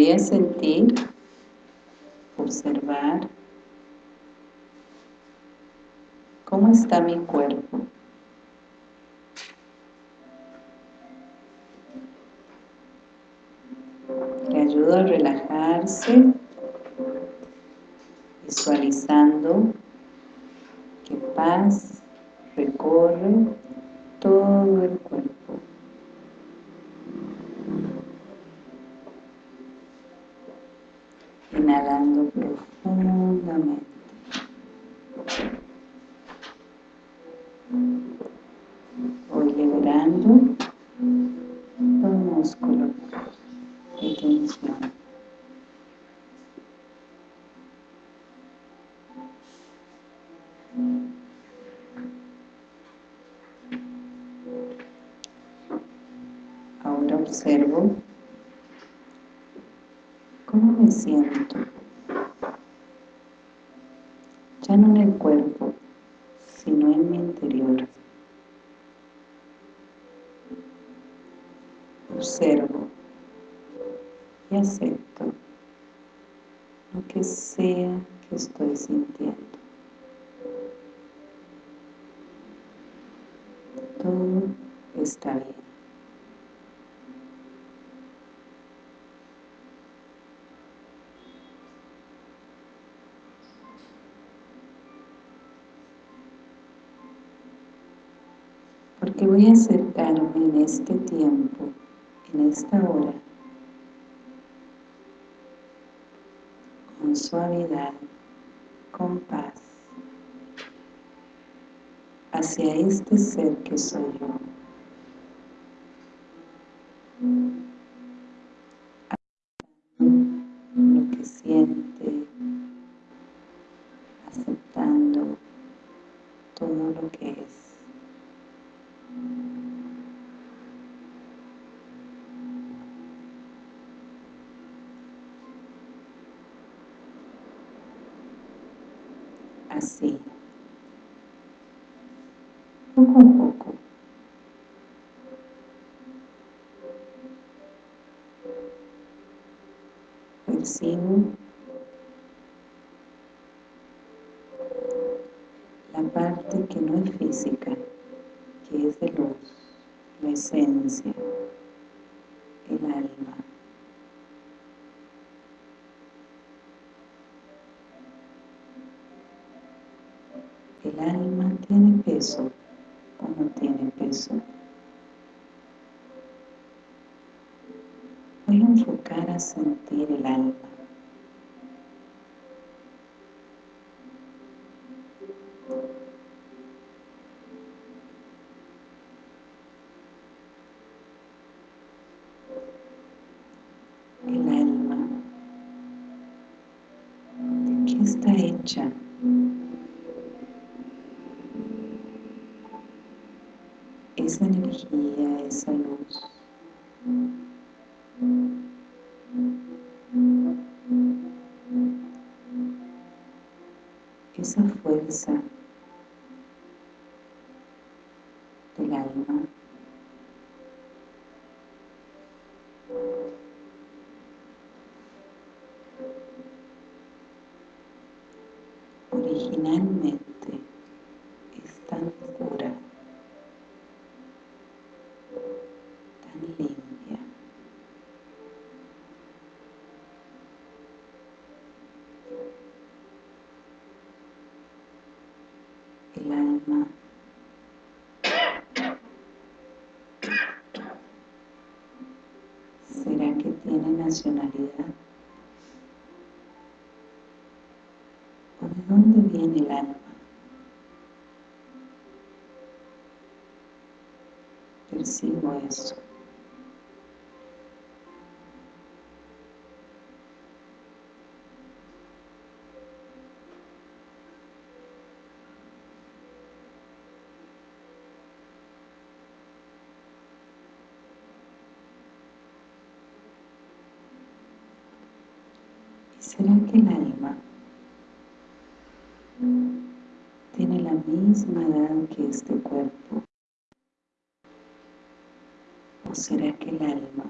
Voy a sentir, observar cómo está mi cuerpo. Le ayudo a relajarse, visualizando observo y acepto lo que sea que estoy sintiendo. Todo está bien. Porque voy a acercarme en este tiempo, en esta hora, con suavidad, con paz, hacia este ser que soy yo. Que no es física, que es de luz, la esencia, el alma. ¿El alma tiene peso o no tiene peso? Voy a enfocar a sentir el alma. El alma ¿Será que tiene nacionalidad? ¿O de dónde viene el alma? Percibo eso. ¿Y será que el alma tiene la misma edad que este cuerpo? ¿O será que el alma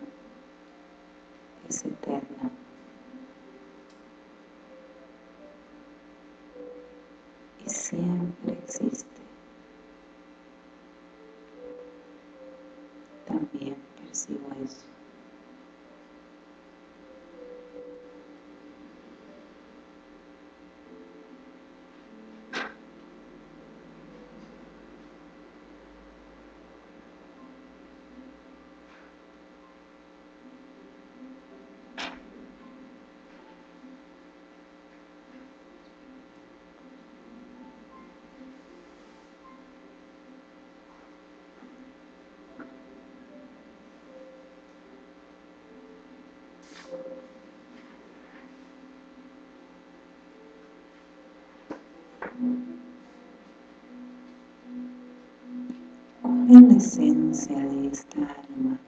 en la esencia de esta alma,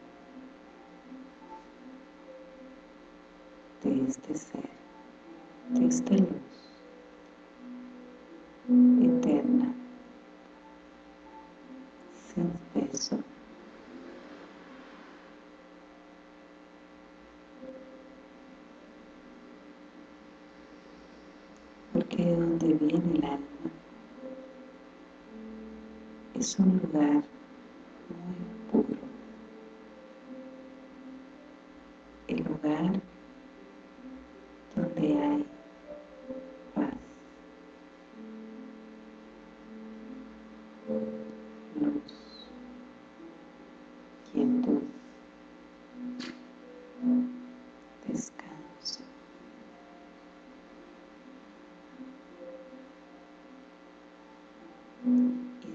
de este ser, de este lugar.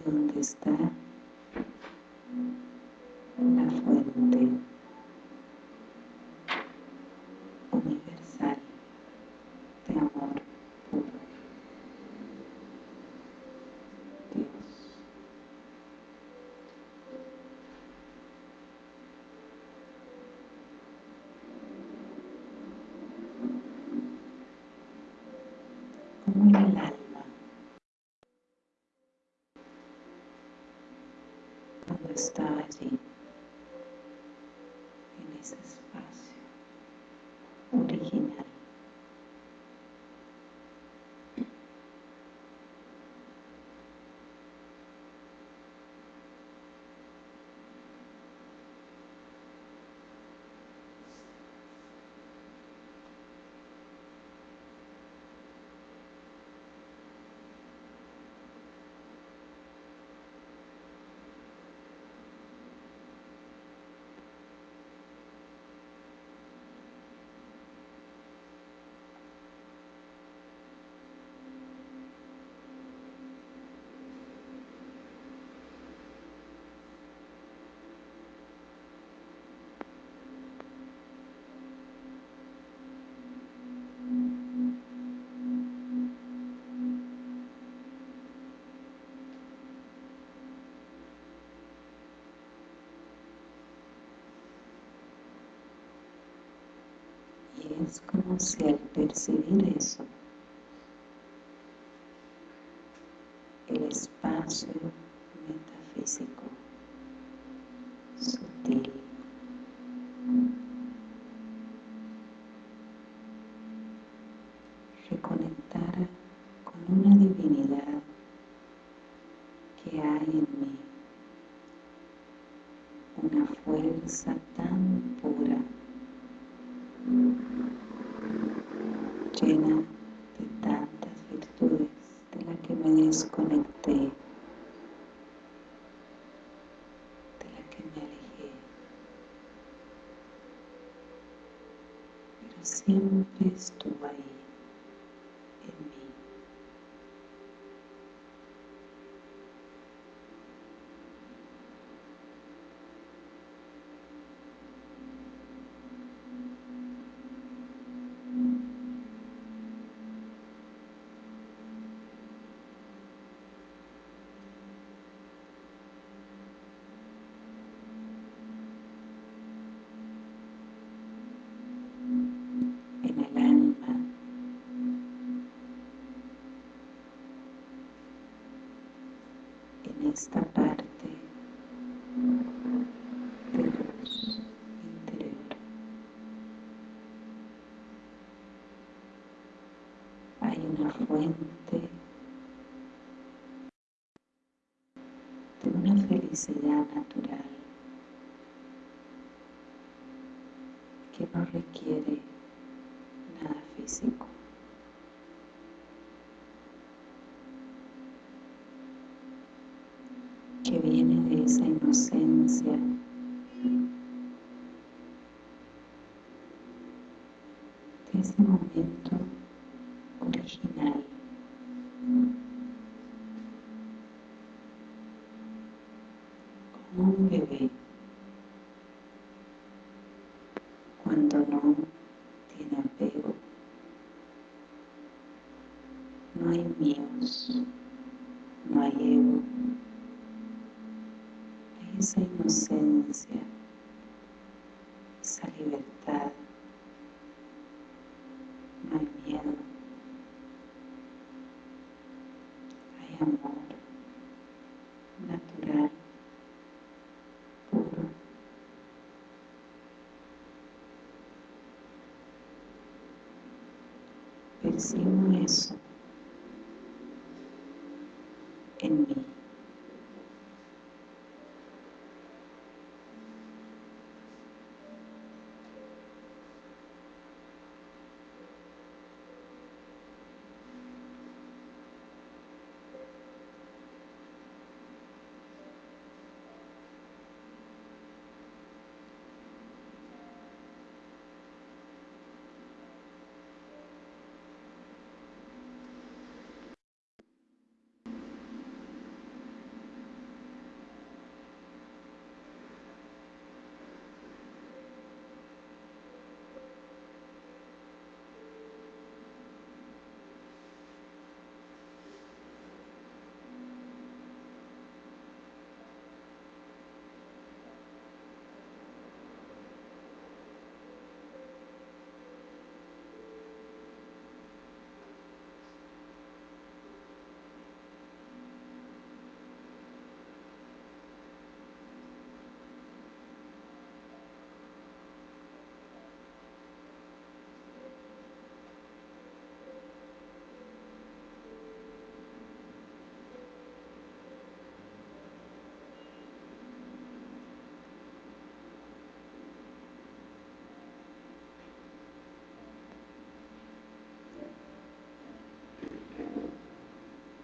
from there. starting. Es como si al percibir eso, el espacio Sempre estou aí. restaurarte de luz interior. Hay una fuente de una felicidad natural que no requiere inocencia de ese momento original como un bebé cuando no tiene apego no hay míos no hay ego hay esa inocencia esa libertad no hay miedo hay amor natural puro percibo eso en mí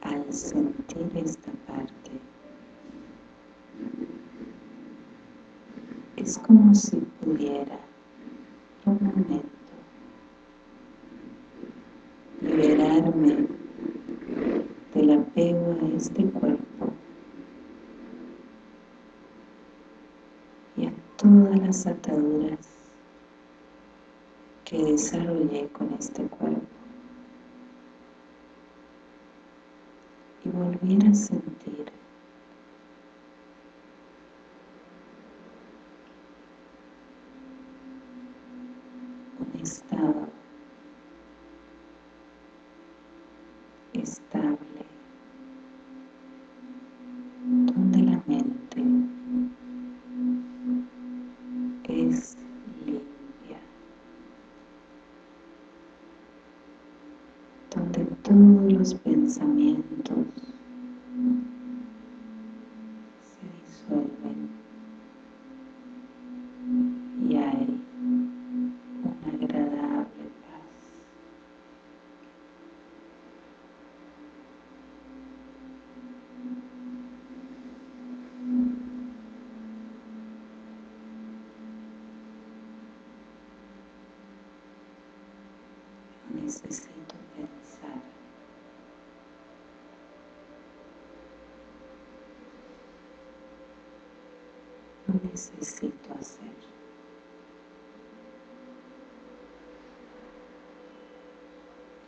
al sentir esta parte. Es como si pudiera un momento liberarme del apego a este cuerpo y a todas las ataduras que desarrollé con este cuerpo y volver a sentir un estado estable donde la mente es limpia donde todos los pensamientos se disuelven y hay una agradable paz no necesito pensar. No necesito hacer.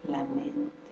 La mente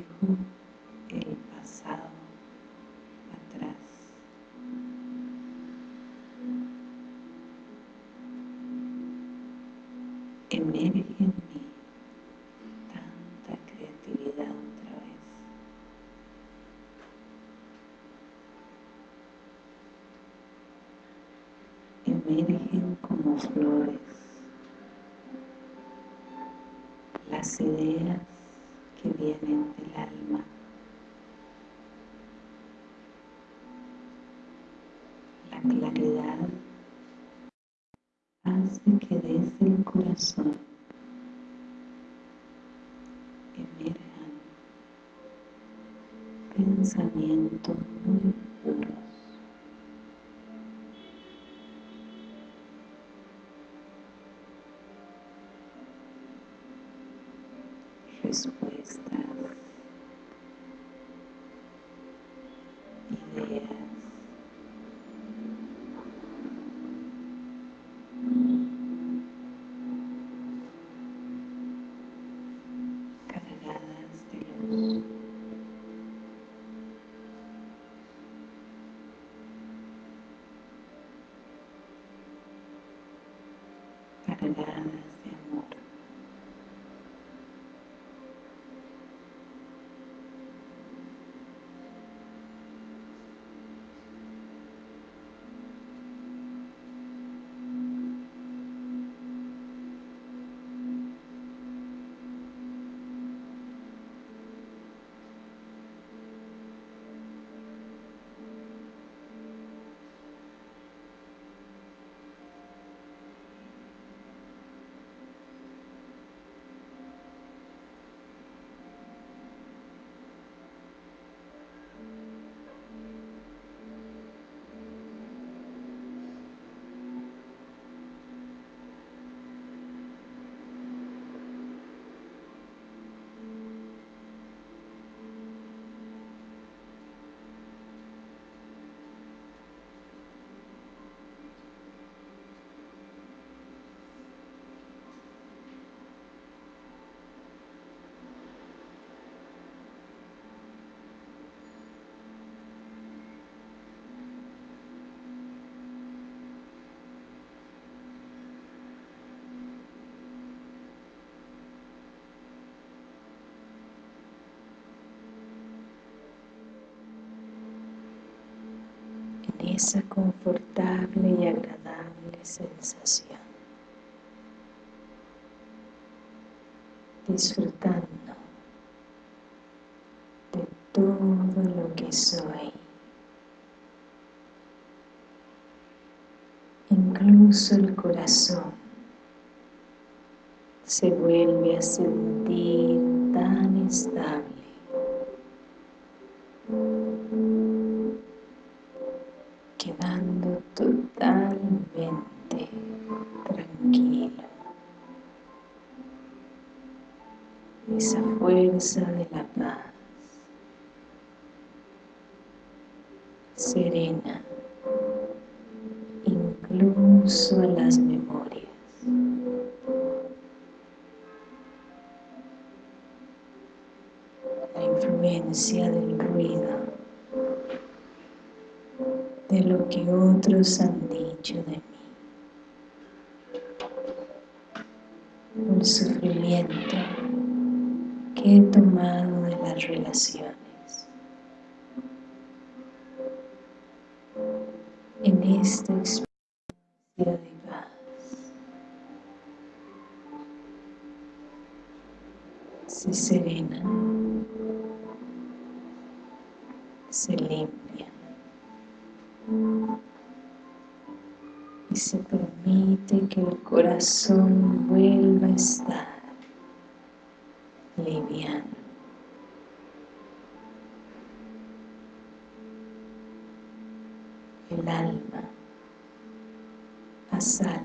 Dejo el pasado atrás. Emerge en tanta creatividad otra vez. Emergen como flores las ideas que vienen del alma. La claridad hace que desde el corazón emerjan pensamientos muy esa confortable y agradable sensación. Disfrutando de todo lo que soy. Incluso el corazón se vuelve a sentir tan estable serena, incluso las memorias. La influencia del ruido de lo que otros han dicho de mí. El sufrimiento que he tomado de las relaciones. Esta experiencia de paz. Se serena, se limpia. Y se permite que el corazón vuelva a estar liviano. El alma sal,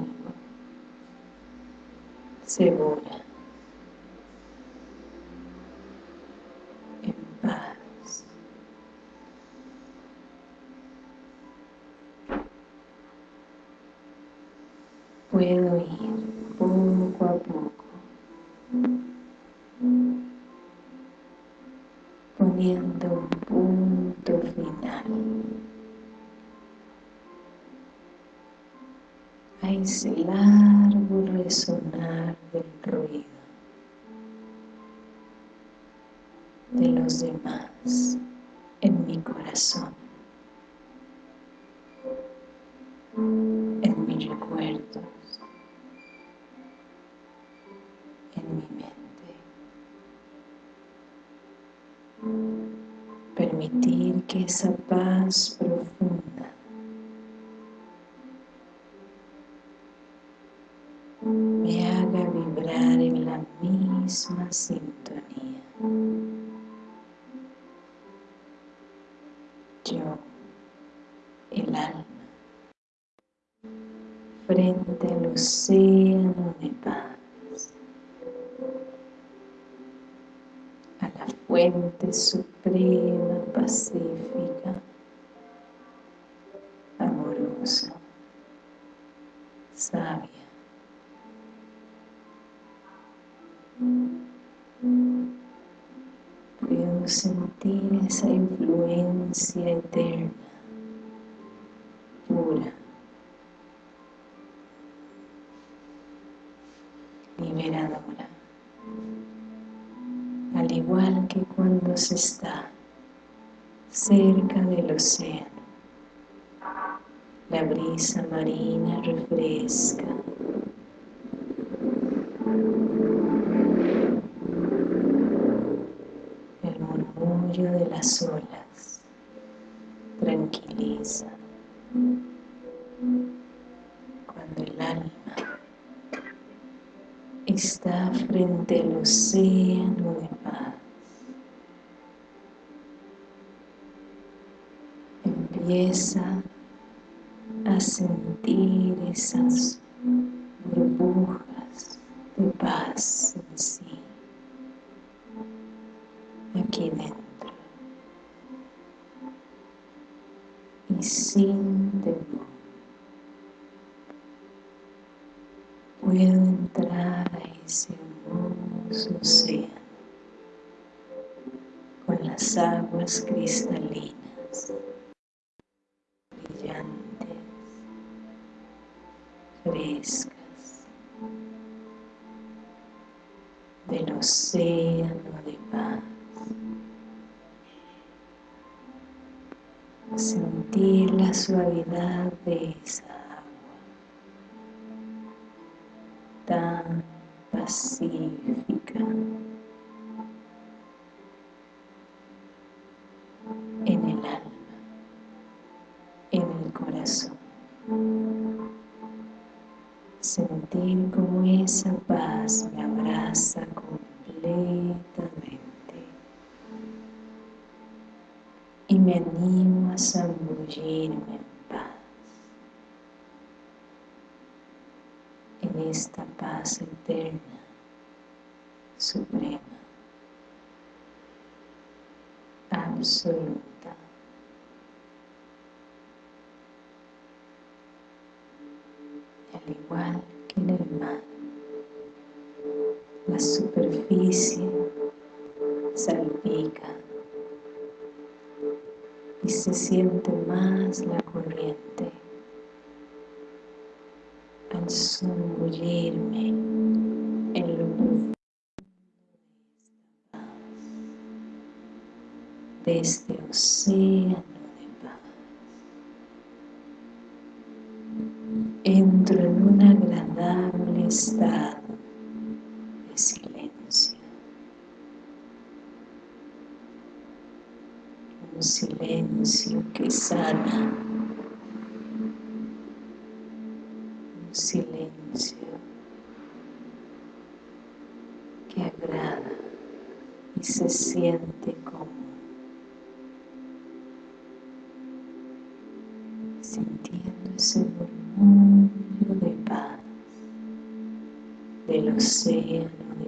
cebolla, en paz. Puedo ir poco a poco, poniendo ese largo resonar del ruido de los demás en mi corazón, misma sintonía. Yo, el alma, frente al océano de paz, a la fuente suprema pacífica, eterna, pura, liberadora. Al igual que cuando se está cerca del océano, la brisa marina refresca el murmullo de las olas está frente al océano de paz. Empieza a sentir esas pacífica en esta paz eterna, suprema, absoluta. al igual que en el mar. La superficie salpica y se siente más la corriente zambullirme en lo profundo de paz, de este océano entro en un agradable estado de silencio. Un silencio que sana. Un silencio que agrada y se siente como sintiendo ese murmullo de paz del océano de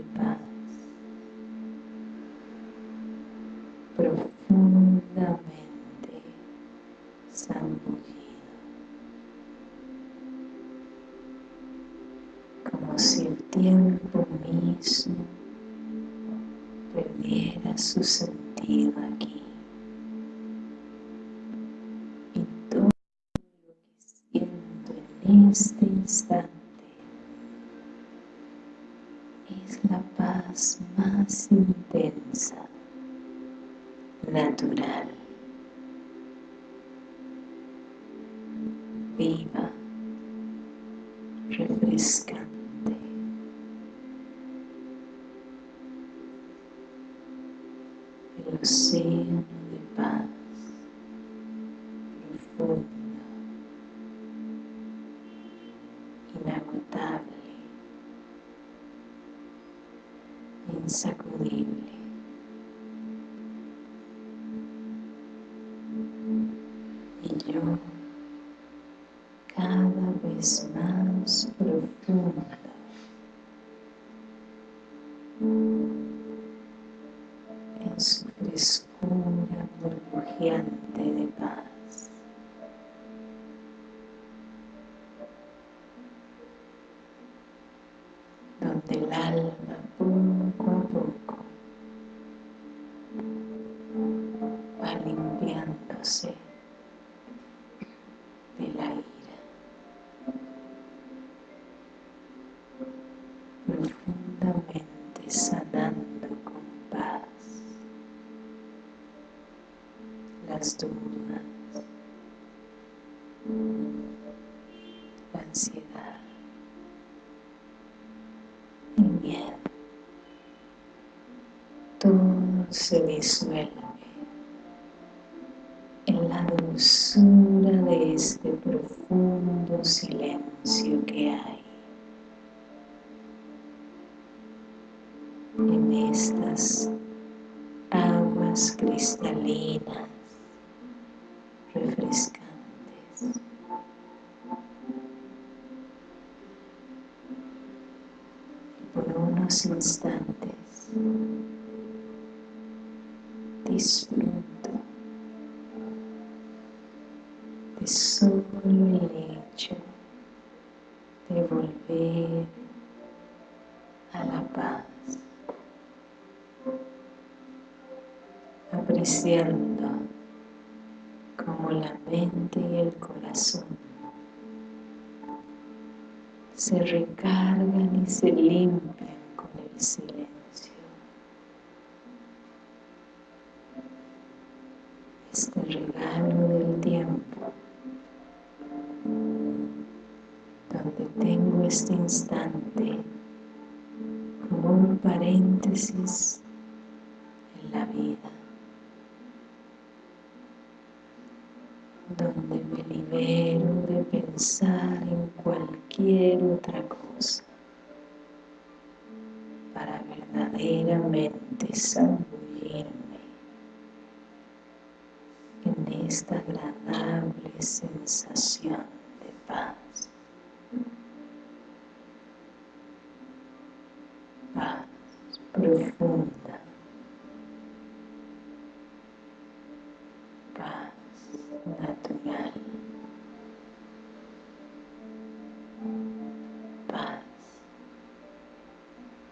su sentido aquí. Y todo lo que siento en este instante es la paz más intensa, Y dudas, la ansiedad, el miedo. Todo se disuelve en la dulzura de este profundo silencio que hay en estas disfruto de solo paréntesis en la vida donde me libero de pensar en cualquier otra cosa para verdaderamente zambullirme en esta agradable sensación de. Paz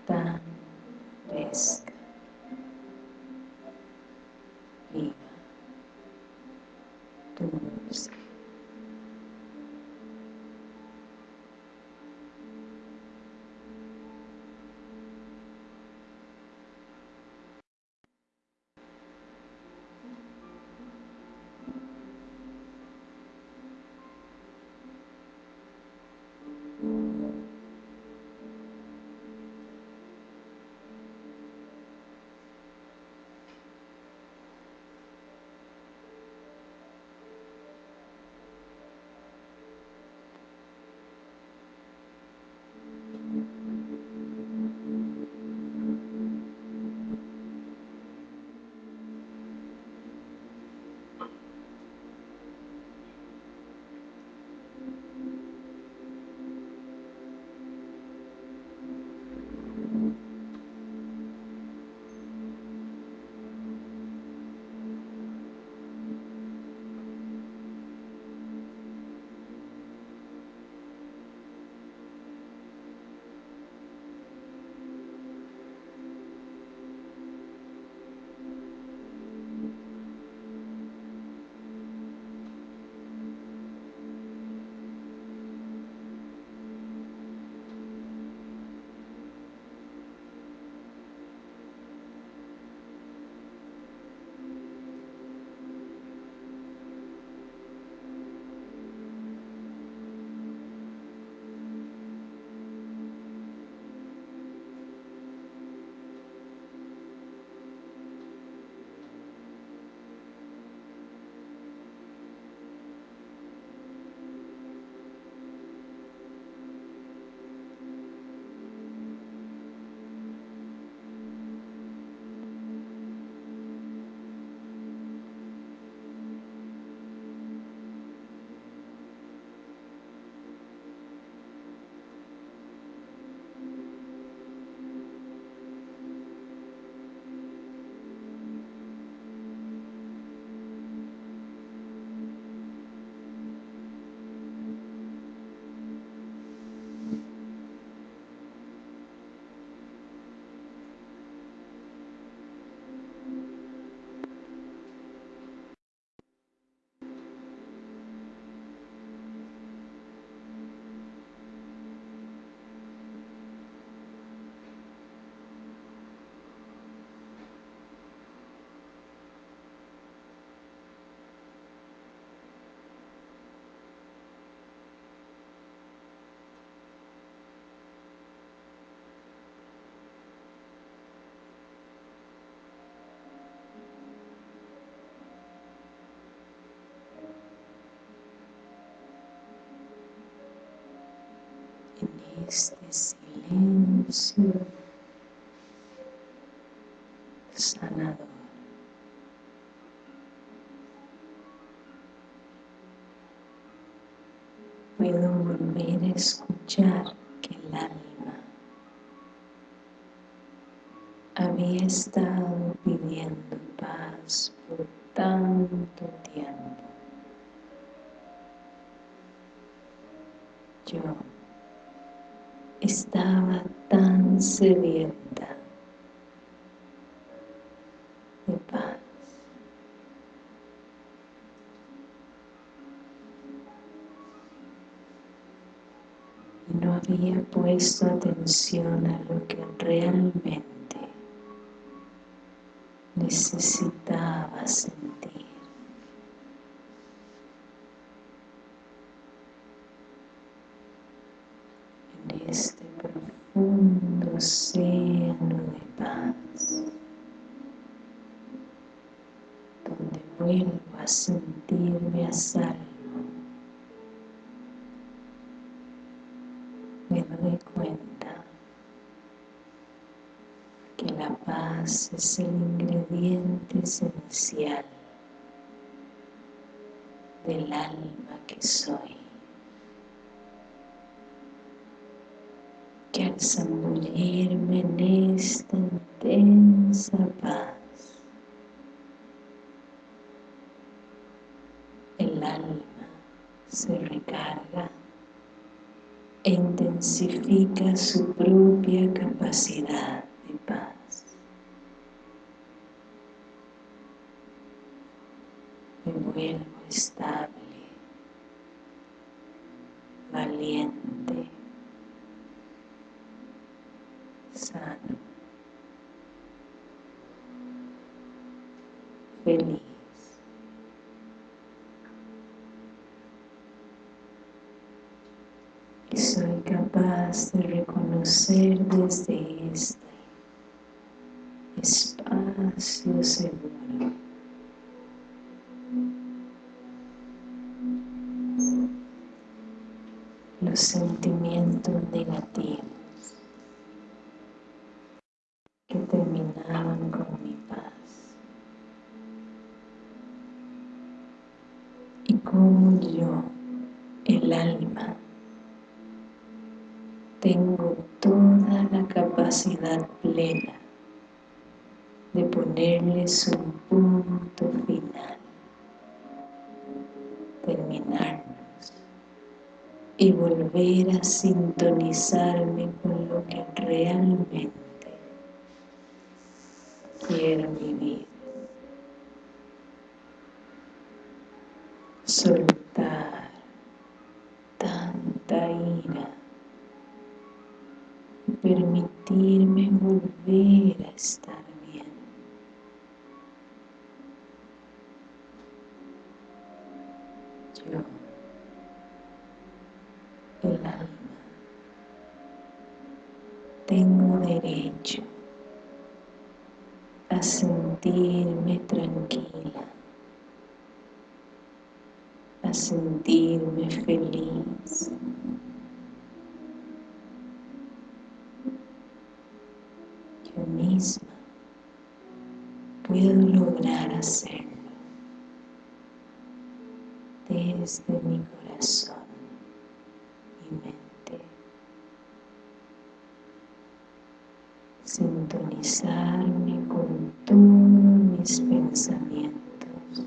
tan fresca, en este silencio sanador. Puedo volver a escuchar que el alma había estado pidiendo paz por tanto estaba tan sedienta de paz. Y no había puesto atención a lo que realmente necesitaba sentir. En este profundo océano de paz, donde vuelvo a sentirme a salvo, me doy cuenta que la paz es el ingrediente esencial del alma que soy. Zambullirme en esta intensa paz, el alma se recarga e intensifica su propia capacidad de paz. Me vuelvo estable, valiente, sano, feliz. Y soy capaz de reconocer desde este los sentimientos negativos que terminaban con mi paz. Y como yo, el alma, tengo toda la capacidad plena ponerles un punto final, terminarnos. Y volver a sintonizarme con lo que realmente quiero vivir. Soltar tanta ira. Y permitirme volver a estar Con todos mis pensamientos.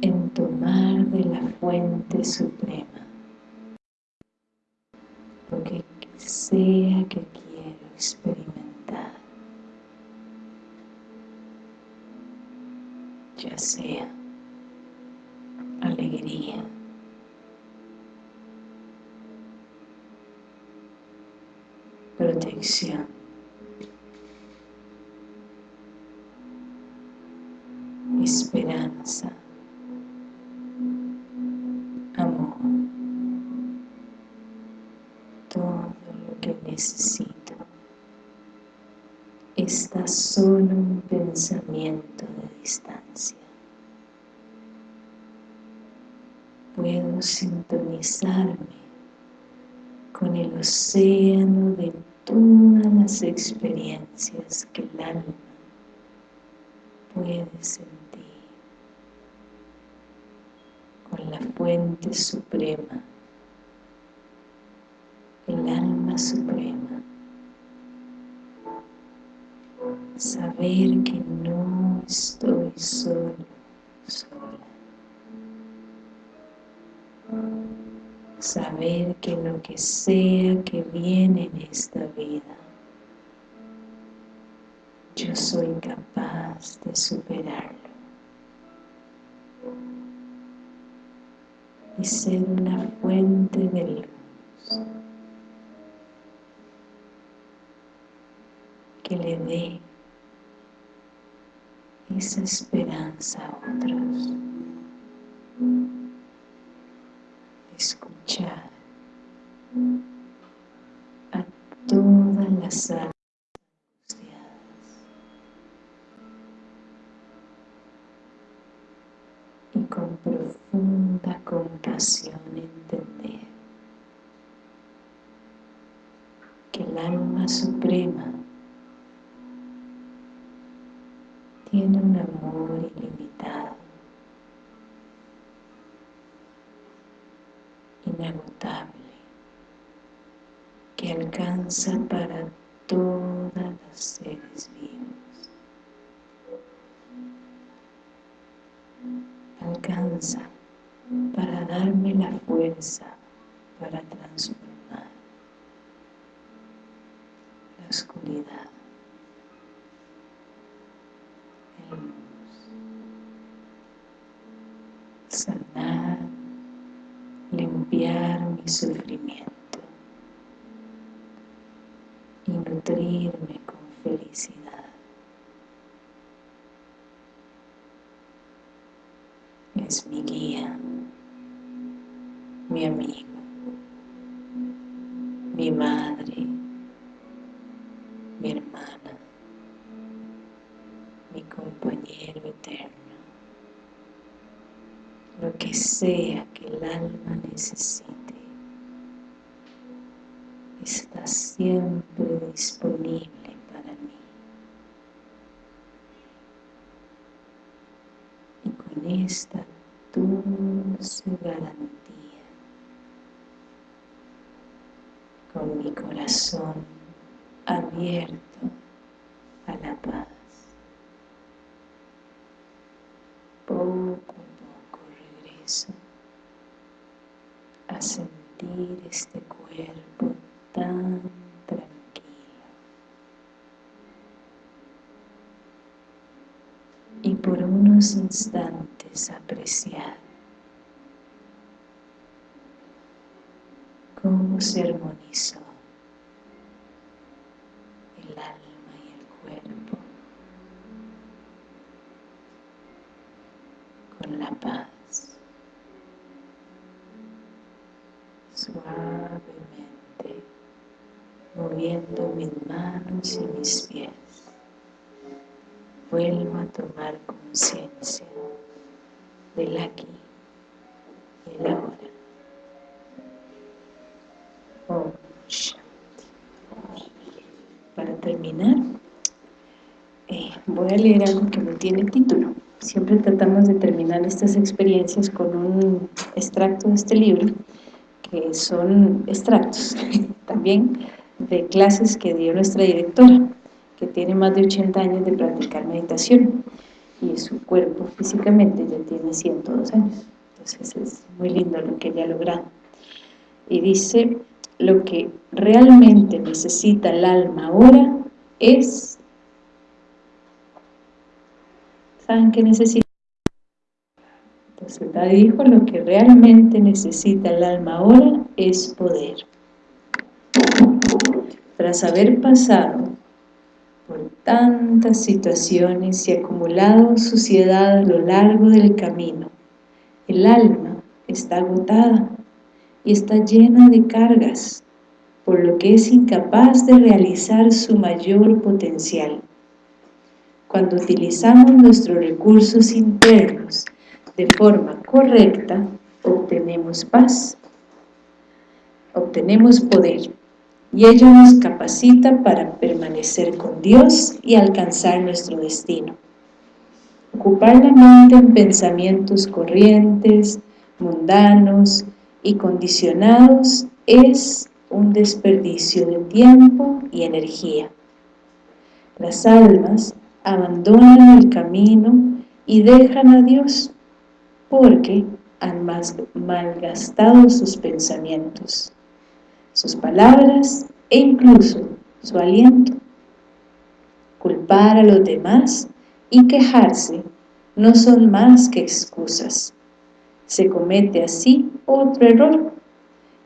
En tomar de la fuente suprema lo que sea que quiero experimentar ya sea alegría protección esperanza amor todo lo que necesito está solo un pensamiento de distancia puedo sintonizarme con el océano de todas las experiencias que el alma puede sentir, con la fuente suprema, el alma suprema, saber que no estoy solo, sola. Saber que lo que sea que viene en esta vida, yo soy capaz de superarlo. Y ser una fuente de luz que le dé esa esperanza a otros. Escuchar a todas las almas entender que el alma suprema tiene un amor ilimitado inagotable que alcanza para todos los seres vivos. Alcanza darme la fuerza para transformar la oscuridad en luz, sanar limpiar mi sufrimiento y nutrirme con felicidad. Es mi guía, mi amigo, mi madre, mi hermana, mi compañero eterno. Lo que sea que el alma necesite está siempre disponible para mí. Y con esta dulce garantía con mi corazón abierto a la paz. Poco a sentir este cuerpo tan tranquilo y por unos instantes apreciar cómo se armonizó el alma y el cuerpo con la paz suavemente, moviendo mis manos y mis pies. Vuelvo a tomar conciencia del aquí y. voy a leer algo que no tiene título. Siempre tratamos de terminar estas experiencias con un extracto de este libro que son extractos también de clases que dio nuestra directora, que tiene más de 80 años de practicar meditación y su cuerpo físicamente ya tiene 102 años. Entonces es muy lindo lo que ella ha logrado. Y dice, lo que realmente necesita el alma ahora es... ¿Saben qué necesita? Entonces dijo, lo que realmente necesita el alma ahora es poder. Tras haber pasado por tantas situaciones y acumulado suciedad a lo largo del camino, el alma está agotada y está llena de cargas, por lo que es incapaz de realizar su mayor potencial. Cuando utilizamos nuestros recursos internos de forma correcta, obtenemos paz. obtenemos poder y ello nos capacita para permanecer con Dios y alcanzar nuestro destino. Ocupar la mente en pensamientos corrientes, mundanos y condicionados es un desperdicio de tiempo y energía. Las almas abandonan el camino y dejan a Dios porque han malgastado sus pensamientos, sus palabras e incluso su aliento. Culpar a los demás y quejarse no son más que excusas. Se comete así otro error,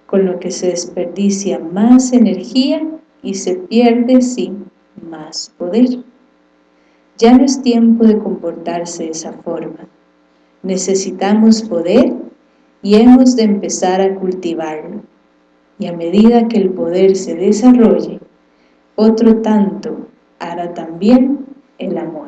con lo que se desperdicia más energía y se pierde sí más poder. Ya no es tiempo de comportarse de esa forma. Necesitamos poder y hemos de empezar a cultivarlo. Y a medida que el poder se desarrolle, otro tanto hará también el amor.